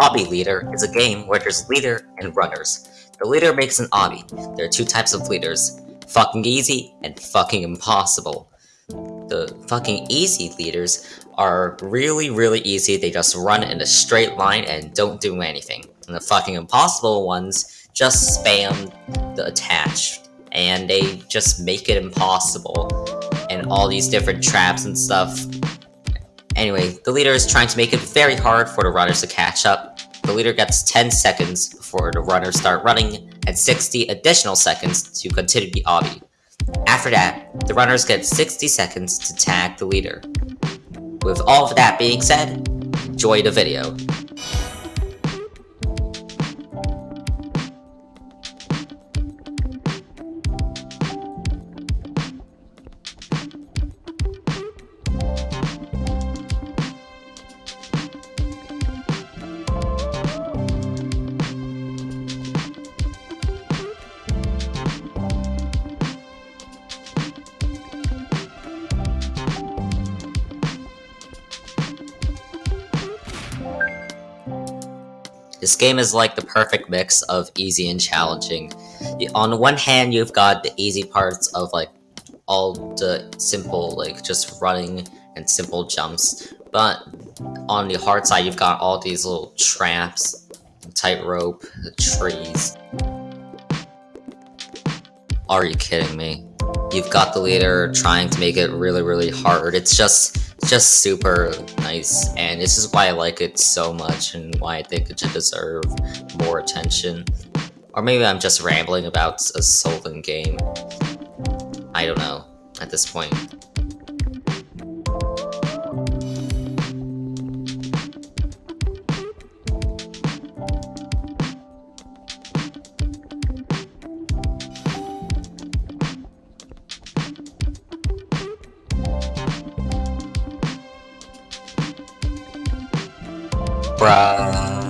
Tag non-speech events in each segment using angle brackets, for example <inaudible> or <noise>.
Obby Leader is a game where there's leader and runners. The leader makes an obby. There are two types of leaders, fucking easy and fucking impossible. The fucking easy leaders are really, really easy. They just run in a straight line and don't do anything. And the fucking impossible ones just spam the attach and they just make it impossible and all these different traps and stuff Anyway, the leader is trying to make it very hard for the runners to catch up. The leader gets 10 seconds before the runners start running, and 60 additional seconds to continue the obby. After that, the runners get 60 seconds to tag the leader. With all of that being said, enjoy the video. This game is like the perfect mix of easy and challenging. On one hand, you've got the easy parts of like all the simple, like just running and simple jumps. But on the hard side, you've got all these little traps, tightrope, trees. Are you kidding me? You've got the leader trying to make it really, really hard. It's just just super nice, and this is why I like it so much and why I think it should deserve more attention. Or maybe I'm just rambling about a Solven game. I don't know, at this point. Bruh.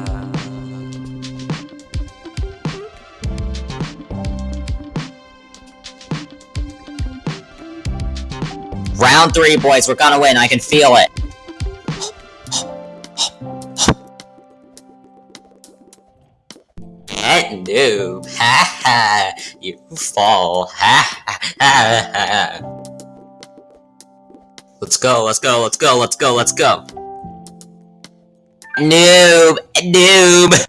Round three, boys. We're gonna win. I can feel it. And noob. Ha ha. You fall. Ha ha ha ha. Let's go, let's go, let's go, let's go, let's go. Noob! Noob!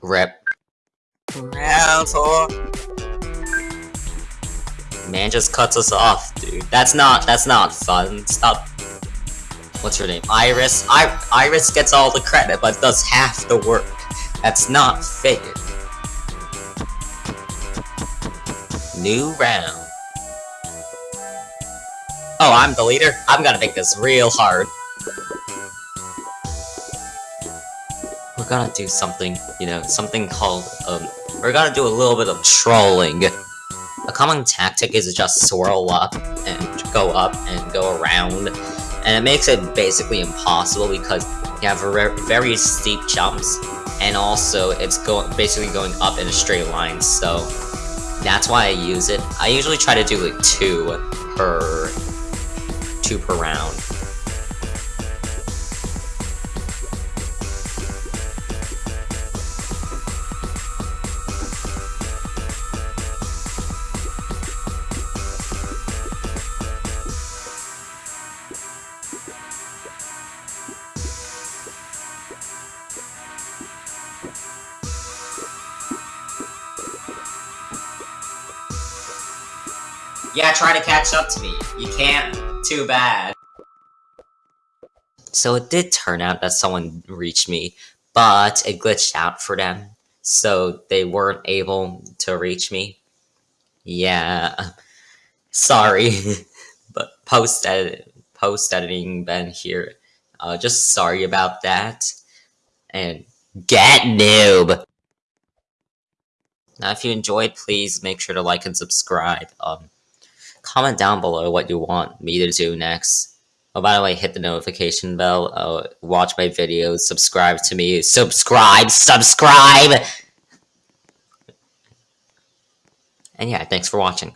Rip. Round four. Man just cuts us off, dude. That's not, that's not fun. Stop. What's her name? Iris? I Iris gets all the credit, but does half the work. That's not fair. New round. Oh, I'm the leader? I'm gonna make this real hard. We're gonna do something, you know, something called, um, we're gonna do a little bit of trolling. A common tactic is just swirl up and go up and go around, and it makes it basically impossible because you have very steep jumps, and also it's go basically going up in a straight line, so that's why I use it. I usually try to do like two per two per round. Yeah, try to catch up to me. You can't. Too bad. So it did turn out that someone reached me, but it glitched out for them, so they weren't able to reach me. Yeah, <laughs> sorry, <laughs> but post edit, post editing Ben here. Uh, just sorry about that, and get noob. Now, if you enjoyed, please make sure to like and subscribe. Um, comment down below what you want me to do next. Oh, by the way, hit the notification bell, uh, watch my videos, subscribe to me, subscribe, subscribe! And yeah, thanks for watching.